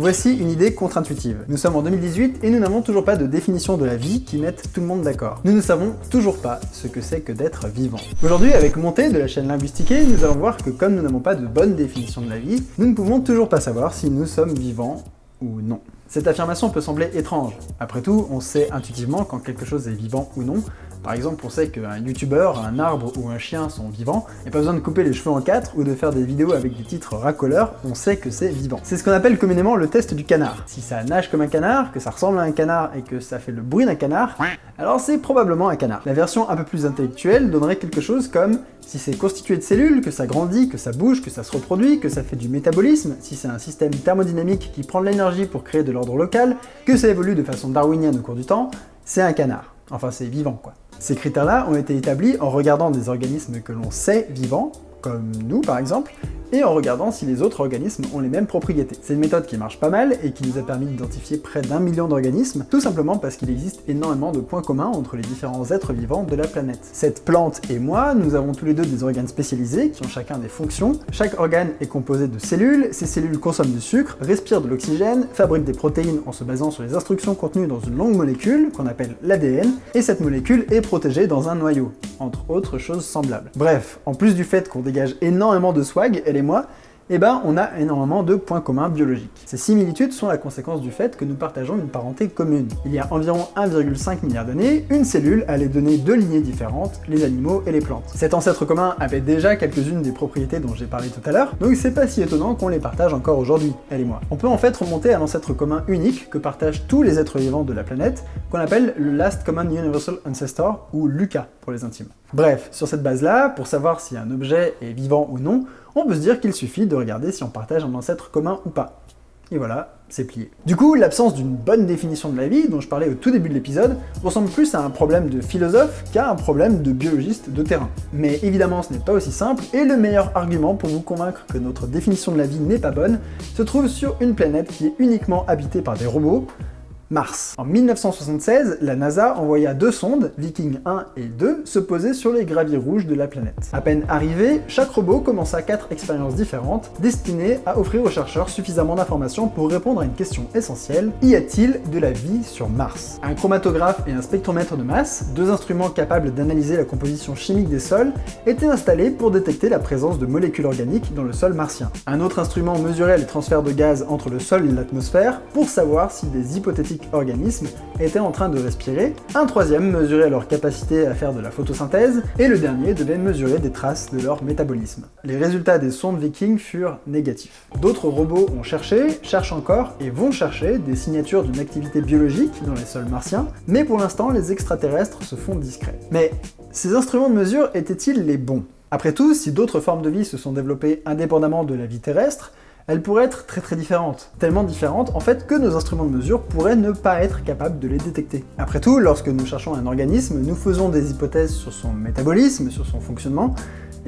Voici une idée contre-intuitive. Nous sommes en 2018 et nous n'avons toujours pas de définition de la vie qui mette tout le monde d'accord. Nous ne savons toujours pas ce que c'est que d'être vivant. Aujourd'hui, avec Montée de la chaîne Linguistique, nous allons voir que comme nous n'avons pas de bonne définition de la vie, nous ne pouvons toujours pas savoir si nous sommes vivants ou non. Cette affirmation peut sembler étrange. Après tout, on sait intuitivement quand quelque chose est vivant ou non, par exemple, on sait qu'un youtubeur, un arbre ou un chien sont vivants, et pas besoin de couper les cheveux en quatre ou de faire des vidéos avec des titres racoleurs, on sait que c'est vivant. C'est ce qu'on appelle communément le test du canard. Si ça nage comme un canard, que ça ressemble à un canard et que ça fait le bruit d'un canard, alors c'est probablement un canard. La version un peu plus intellectuelle donnerait quelque chose comme si c'est constitué de cellules, que ça grandit, que ça bouge, que ça se reproduit, que ça fait du métabolisme, si c'est un système thermodynamique qui prend de l'énergie pour créer de l'ordre local, que ça évolue de façon darwinienne au cours du temps, c'est un canard. Enfin, c'est vivant, quoi. Ces critères-là ont été établis en regardant des organismes que l'on sait vivants, comme nous par exemple, et en regardant si les autres organismes ont les mêmes propriétés. C'est une méthode qui marche pas mal et qui nous a permis d'identifier près d'un million d'organismes, tout simplement parce qu'il existe énormément de points communs entre les différents êtres vivants de la planète. Cette plante et moi, nous avons tous les deux des organes spécialisés qui ont chacun des fonctions. Chaque organe est composé de cellules, ces cellules consomment du sucre, respirent de l'oxygène, fabriquent des protéines en se basant sur les instructions contenues dans une longue molécule, qu'on appelle l'ADN, et cette molécule est protégée dans un noyau, entre autres choses semblables. Bref, en plus du fait qu'on dégage énormément de swag, elle moi, eh ben, on a énormément de points communs biologiques. Ces similitudes sont la conséquence du fait que nous partageons une parenté commune. Il y a environ 1,5 milliard d'années, une cellule allait donner deux lignées différentes, les animaux et les plantes. Cet ancêtre commun avait déjà quelques-unes des propriétés dont j'ai parlé tout à l'heure, donc c'est pas si étonnant qu'on les partage encore aujourd'hui, elle et moi. On peut en fait remonter à l'ancêtre commun unique que partagent tous les êtres vivants de la planète, qu'on appelle le Last Common Universal Ancestor, ou LUCA pour les intimes. Bref, sur cette base-là, pour savoir si un objet est vivant ou non, on peut se dire qu'il suffit de regarder si on partage un ancêtre commun ou pas. Et voilà, c'est plié. Du coup, l'absence d'une bonne définition de la vie, dont je parlais au tout début de l'épisode, ressemble plus à un problème de philosophe qu'à un problème de biologiste de terrain. Mais évidemment, ce n'est pas aussi simple, et le meilleur argument pour vous convaincre que notre définition de la vie n'est pas bonne se trouve sur une planète qui est uniquement habitée par des robots, Mars. En 1976, la NASA envoya deux sondes, Viking 1 et 2, se poser sur les graviers rouges de la planète. À peine arrivé, chaque robot commença quatre expériences différentes, destinées à offrir aux chercheurs suffisamment d'informations pour répondre à une question essentielle, y a-t-il de la vie sur Mars? Un chromatographe et un spectromètre de masse, deux instruments capables d'analyser la composition chimique des sols, étaient installés pour détecter la présence de molécules organiques dans le sol martien. Un autre instrument mesurait les transferts de gaz entre le sol et l'atmosphère pour savoir si des hypothétiques organismes étaient en train de respirer, un troisième mesurait leur capacité à faire de la photosynthèse, et le dernier devait mesurer des traces de leur métabolisme. Les résultats des sondes Viking furent négatifs. D'autres robots ont cherché, cherchent encore, et vont chercher des signatures d'une activité biologique dans les sols martiens, mais pour l'instant les extraterrestres se font discrets. Mais ces instruments de mesure étaient-ils les bons? Après tout, si d'autres formes de vie se sont développées indépendamment de la vie terrestre, elle pourrait être très très différente. Tellement différente, en fait, que nos instruments de mesure pourraient ne pas être capables de les détecter. Après tout, lorsque nous cherchons un organisme, nous faisons des hypothèses sur son métabolisme, sur son fonctionnement,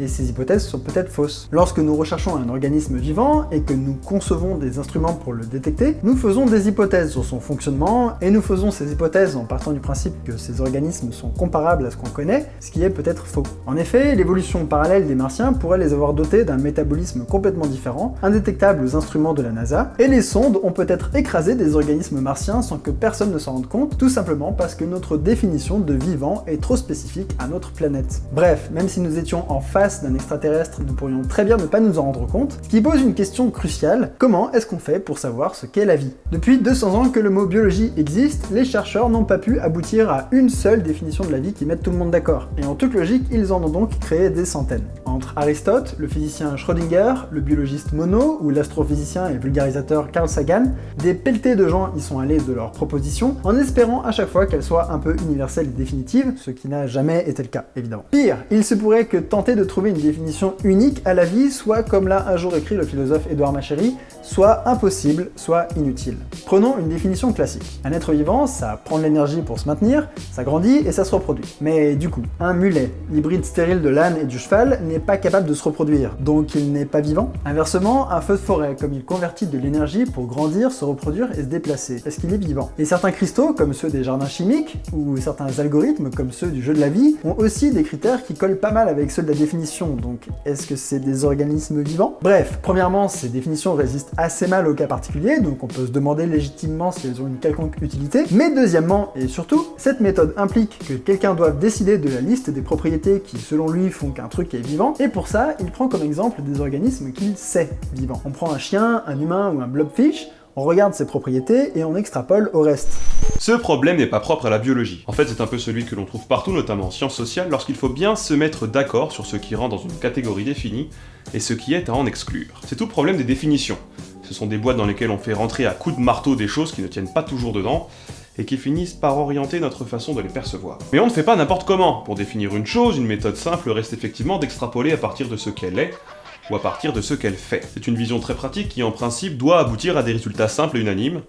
et ces hypothèses sont peut-être fausses. Lorsque nous recherchons un organisme vivant et que nous concevons des instruments pour le détecter, nous faisons des hypothèses sur son fonctionnement, et nous faisons ces hypothèses en partant du principe que ces organismes sont comparables à ce qu'on connaît, ce qui est peut-être faux. En effet, l'évolution parallèle des martiens pourrait les avoir dotés d'un métabolisme complètement différent, indétectable aux instruments de la NASA, et les sondes ont peut-être écrasé des organismes martiens sans que personne ne s'en rende compte, tout simplement parce que notre définition de vivant est trop spécifique à notre planète. Bref, même si nous étions en face d'un extraterrestre, nous pourrions très bien ne pas nous en rendre compte, ce qui pose une question cruciale, comment est-ce qu'on fait pour savoir ce qu'est la vie? Depuis 200 ans que le mot biologie existe, les chercheurs n'ont pas pu aboutir à une seule définition de la vie qui mette tout le monde d'accord, et en toute logique, ils en ont donc créé des centaines. Entre Aristote, le physicien Schrödinger, le biologiste Monod ou l'astrophysicien et vulgarisateur Carl Sagan, des pelletés de gens y sont allés de leurs propositions, en espérant à chaque fois qu'elles soient un peu universelles et définitives, ce qui n'a jamais été le cas, évidemment. Pire, il se pourrait que tenter de trouver une définition unique à la vie soit, comme l'a un jour écrit le philosophe Édouard Machéry, soit impossible, soit inutile. Prenons une définition classique. Un être vivant, ça prend de l'énergie pour se maintenir, ça grandit et ça se reproduit. Mais du coup, un mulet, l'hybride stérile de l'âne et du cheval, n'est pas capable de se reproduire, donc il n'est pas vivant. Inversement, un feu de forêt, comme il convertit de l'énergie pour grandir, se reproduire et se déplacer, est-ce qu'il est vivant? Et certains cristaux, comme ceux des jardins chimiques, ou certains algorithmes, comme ceux du jeu de la vie, ont aussi des critères qui collent pas mal avec ceux de la définition donc est-ce que c'est des organismes vivants? Bref, premièrement, ces définitions résistent assez mal au cas particulier, donc on peut se demander légitimement si elles ont une quelconque utilité, mais deuxièmement, et surtout, cette méthode implique que quelqu'un doive décider de la liste des propriétés qui, selon lui, font qu'un truc est vivant, et pour ça, il prend comme exemple des organismes qu'il sait vivants. On prend un chien, un humain ou un blobfish, on regarde ses propriétés et on extrapole au reste. Ce problème n'est pas propre à la biologie. En fait, c'est un peu celui que l'on trouve partout, notamment en sciences sociales, lorsqu'il faut bien se mettre d'accord sur ce qui rentre dans une catégorie définie et ce qui est à en exclure. C'est tout le problème des définitions. Ce sont des boîtes dans lesquelles on fait rentrer à coups de marteau des choses qui ne tiennent pas toujours dedans, et qui finissent par orienter notre façon de les percevoir. Mais on ne fait pas n'importe comment. Pour définir une chose, une méthode simple reste effectivement d'extrapoler à partir de ce qu'elle est, ou partir de ce qu'elle fait. C'est une vision très pratique qui en principe doit aboutir à des résultats simples et unanimes,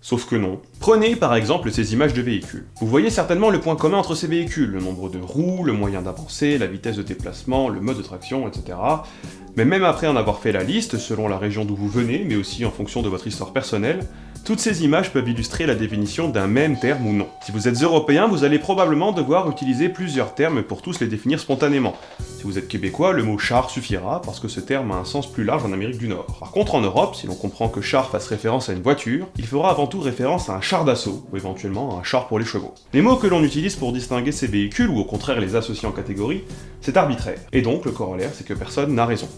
Sauf que non. Prenez par exemple ces images de véhicules. Vous voyez certainement le point commun entre ces véhicules, le nombre de roues, le moyen d'avancer, la vitesse de déplacement, le mode de traction, etc. Mais même après en avoir fait la liste, selon la région d'où vous venez, mais aussi en fonction de votre histoire personnelle, toutes ces images peuvent illustrer la définition d'un même terme ou non. Si vous êtes européen, vous allez probablement devoir utiliser plusieurs termes pour tous les définir spontanément. Si vous êtes québécois, le mot char suffira, parce que ce terme a un sens plus large en Amérique du Nord. Par contre, en Europe, si l'on comprend que char fasse référence à une voiture, il fera avant tout référence à un char d'assaut, ou éventuellement à un char pour les chevaux. Les mots que l'on utilise pour distinguer ces véhicules, ou au contraire les associer en catégories, c'est arbitraire. Et donc, le corollaire, c'est que personne n'a raison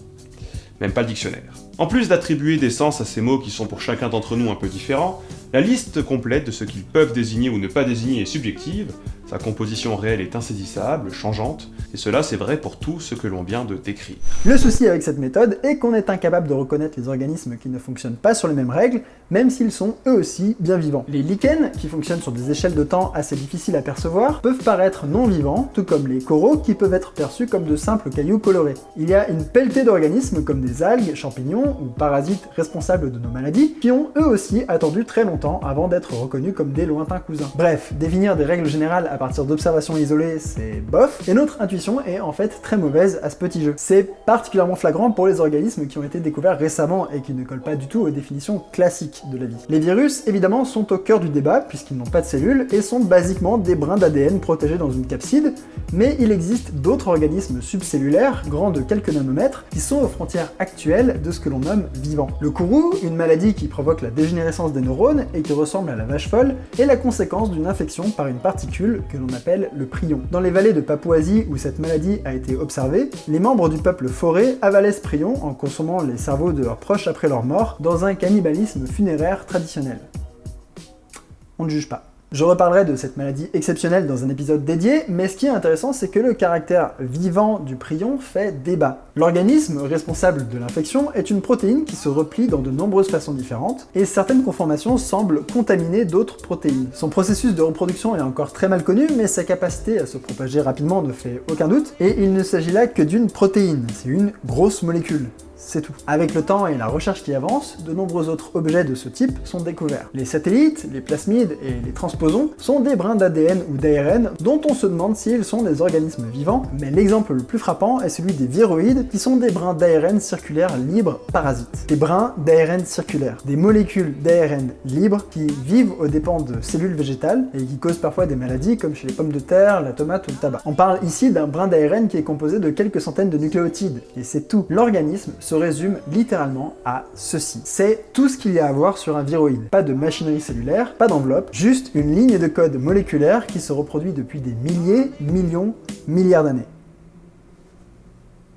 même pas le dictionnaire. En plus d'attribuer des sens à ces mots qui sont pour chacun d'entre nous un peu différents, la liste complète de ce qu'ils peuvent désigner ou ne pas désigner est subjective, sa composition réelle est insaisissable, changeante, et cela c'est vrai pour tout ce que l'on vient de décrire. Le souci avec cette méthode est qu'on est incapable de reconnaître les organismes qui ne fonctionnent pas sur les mêmes règles, même s'ils sont eux aussi bien vivants. Les lichens, qui fonctionnent sur des échelles de temps assez difficiles à percevoir, peuvent paraître non vivants, tout comme les coraux qui peuvent être perçus comme de simples cailloux colorés. Il y a une pelletée d'organismes comme des algues, champignons ou parasites responsables de nos maladies, qui ont eux aussi attendu très longtemps avant d'être reconnus comme des lointains cousins. Bref, définir des règles générales à partir d'observations isolées, c'est bof, et notre intuition est en fait très mauvaise à ce petit jeu. C'est particulièrement flagrant pour les organismes qui ont été découverts récemment et qui ne collent pas du tout aux définitions classiques de la vie. Les virus, évidemment, sont au cœur du débat puisqu'ils n'ont pas de cellules et sont basiquement des brins d'ADN protégés dans une capside, mais il existe d'autres organismes subcellulaires, grands de quelques nanomètres, qui sont aux frontières actuelles de ce que nomme vivant. Le kourou, une maladie qui provoque la dégénérescence des neurones et qui ressemble à la vache folle, est la conséquence d'une infection par une particule que l'on appelle le prion. Dans les vallées de Papouasie où cette maladie a été observée, les membres du peuple forêt avalaient ce prion en consommant les cerveaux de leurs proches après leur mort dans un cannibalisme funéraire traditionnel. On ne juge pas. Je reparlerai de cette maladie exceptionnelle dans un épisode dédié, mais ce qui est intéressant, c'est que le caractère vivant du prion fait débat. L'organisme responsable de l'infection est une protéine qui se replie dans de nombreuses façons différentes, et certaines conformations semblent contaminer d'autres protéines. Son processus de reproduction est encore très mal connu, mais sa capacité à se propager rapidement ne fait aucun doute, et il ne s'agit là que d'une protéine, c'est une grosse molécule c'est tout. Avec le temps et la recherche qui avance, de nombreux autres objets de ce type sont découverts. Les satellites, les plasmides et les transposons sont des brins d'ADN ou d'ARN dont on se demande s'ils sont des organismes vivants, mais l'exemple le plus frappant est celui des viroïdes qui sont des brins d'ARN circulaires libres parasites. Des brins d'ARN circulaires, des molécules d'ARN libres qui vivent aux dépens de cellules végétales et qui causent parfois des maladies comme chez les pommes de terre, la tomate ou le tabac. On parle ici d'un brin d'ARN qui est composé de quelques centaines de nucléotides, et c'est tout. L'organisme se résume littéralement à ceci. C'est tout ce qu'il y a à voir sur un viroïde. Pas de machinerie cellulaire, pas d'enveloppe, juste une ligne de code moléculaire qui se reproduit depuis des milliers, millions, milliards d'années.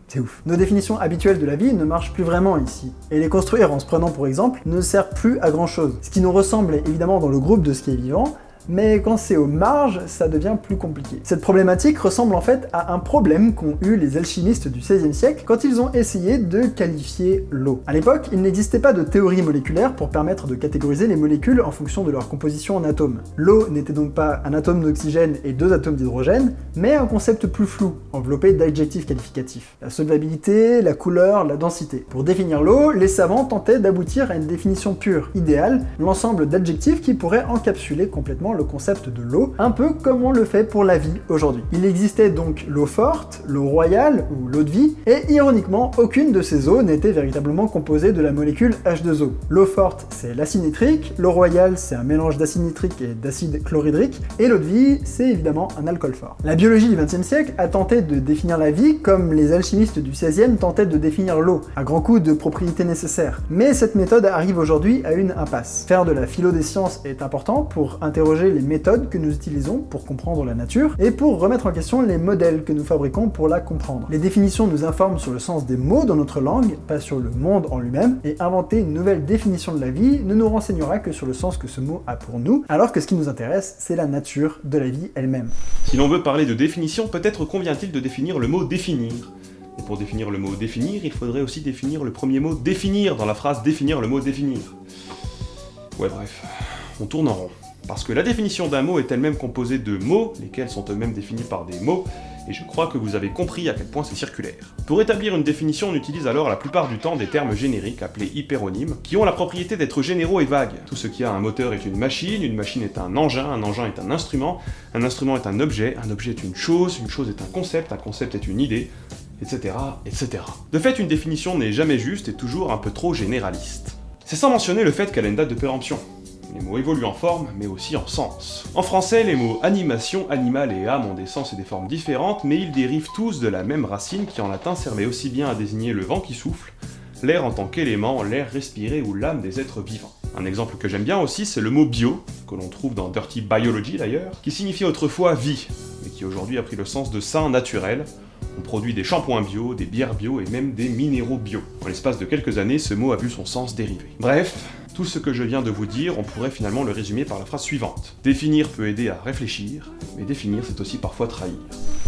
C'est ouf. Nos définitions habituelles de la vie ne marchent plus vraiment ici, et les construire en se prenant pour exemple ne sert plus à grand chose. Ce qui nous ressemble évidemment dans le groupe de ce qui est vivant, mais quand c'est aux marges, ça devient plus compliqué. Cette problématique ressemble en fait à un problème qu'ont eu les alchimistes du XVIe siècle quand ils ont essayé de qualifier l'eau. À l'époque, il n'existait pas de théorie moléculaire pour permettre de catégoriser les molécules en fonction de leur composition en atomes. L'eau n'était donc pas un atome d'oxygène et deux atomes d'hydrogène, mais un concept plus flou, enveloppé d'adjectifs qualificatifs. La solvabilité, la couleur, la densité. Pour définir l'eau, les savants tentaient d'aboutir à une définition pure, idéale, l'ensemble d'adjectifs qui pourraient encapsuler complètement le concept de l'eau, un peu comme on le fait pour la vie aujourd'hui. Il existait donc l'eau forte, l'eau royale ou l'eau de vie, et ironiquement, aucune de ces eaux n'était véritablement composée de la molécule H2O. L'eau forte, c'est l'acide nitrique, l'eau royale, c'est un mélange d'acide nitrique et d'acide chlorhydrique, et l'eau de vie, c'est évidemment un alcool fort. La biologie du XXe siècle a tenté de définir la vie comme les alchimistes du XVIe tentaient de définir l'eau, à grands coups de propriétés nécessaires. Mais cette méthode arrive aujourd'hui à une impasse. Faire de la philo des sciences est important pour interroger les méthodes que nous utilisons pour comprendre la nature, et pour remettre en question les modèles que nous fabriquons pour la comprendre. Les définitions nous informent sur le sens des mots dans notre langue, pas sur le monde en lui-même, et inventer une nouvelle définition de la vie ne nous renseignera que sur le sens que ce mot a pour nous, alors que ce qui nous intéresse, c'est la nature de la vie elle-même. Si l'on veut parler de définition, peut-être convient-il de définir le mot définir. Et pour définir le mot définir, il faudrait aussi définir le premier mot définir dans la phrase définir le mot définir. Ouais bref, on tourne en rond. Parce que la définition d'un mot est elle-même composée de mots, lesquels sont eux-mêmes définis par des mots, et je crois que vous avez compris à quel point c'est circulaire. Pour établir une définition, on utilise alors la plupart du temps des termes génériques, appelés hyperonymes, qui ont la propriété d'être généraux et vagues. Tout ce qui a un moteur est une machine, une machine est un engin, un engin est un instrument, un instrument est un objet, un objet est une chose, une chose est un concept, un concept est une idée, etc., etc. De fait, une définition n'est jamais juste et toujours un peu trop généraliste. C'est sans mentionner le fait qu'elle a une date de péremption. Les mots évoluent en forme, mais aussi en sens. En français, les mots animation, animal et âme ont des sens et des formes différentes, mais ils dérivent tous de la même racine qui en latin servait aussi bien à désigner le vent qui souffle, l'air en tant qu'élément, l'air respiré ou l'âme des êtres vivants. Un exemple que j'aime bien aussi, c'est le mot bio, que l'on trouve dans Dirty Biology d'ailleurs, qui signifiait autrefois vie, mais qui aujourd'hui a pris le sens de sain naturel, on produit des shampoings bio, des bières bio et même des minéraux bio. En l'espace de quelques années, ce mot a vu son sens dériver. Bref, tout ce que je viens de vous dire, on pourrait finalement le résumer par la phrase suivante. Définir peut aider à réfléchir, mais définir c'est aussi parfois trahir.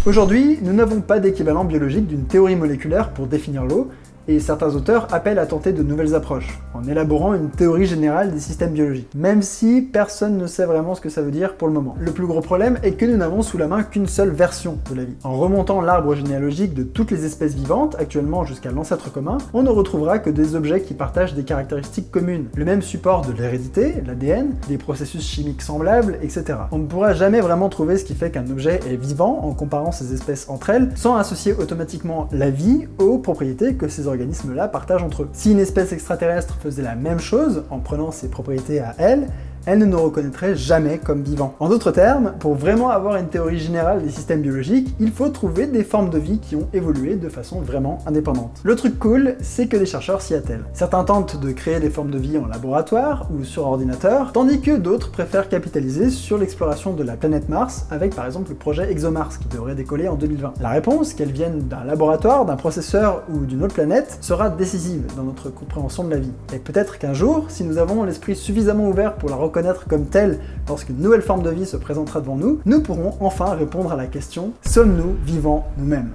Aujourd'hui, nous n'avons pas d'équivalent biologique d'une théorie moléculaire pour définir l'eau, et certains auteurs appellent à tenter de nouvelles approches, en élaborant une théorie générale des systèmes biologiques, même si personne ne sait vraiment ce que ça veut dire pour le moment. Le plus gros problème est que nous n'avons sous la main qu'une seule version de la vie. En remontant l'arbre généalogique de toutes les espèces vivantes, actuellement jusqu'à l'ancêtre commun, on ne retrouvera que des objets qui partagent des caractéristiques communes, le même support de l'hérédité, l'ADN, des processus chimiques semblables, etc. On ne pourra jamais vraiment trouver ce qui fait qu'un objet est vivant en comparant ces espèces entre elles, sans associer automatiquement la vie aux propriétés que ces organismes partagent entre eux. Si une espèce extraterrestre faisait la même chose, en prenant ses propriétés à elle, elle ne nous reconnaîtrait jamais comme vivants. En d'autres termes, pour vraiment avoir une théorie générale des systèmes biologiques, il faut trouver des formes de vie qui ont évolué de façon vraiment indépendante. Le truc cool, c'est que des chercheurs s'y attellent. Certains tentent de créer des formes de vie en laboratoire ou sur ordinateur, tandis que d'autres préfèrent capitaliser sur l'exploration de la planète Mars, avec par exemple le projet ExoMars qui devrait décoller en 2020. La réponse, qu'elle vienne d'un laboratoire, d'un processeur ou d'une autre planète, sera décisive dans notre compréhension de la vie. Et peut-être qu'un jour, si nous avons l'esprit suffisamment ouvert pour la reconnaître comme telle lorsqu'une nouvelle forme de vie se présentera devant nous, nous pourrons enfin répondre à la question « Sommes-nous vivants nous-mêmes »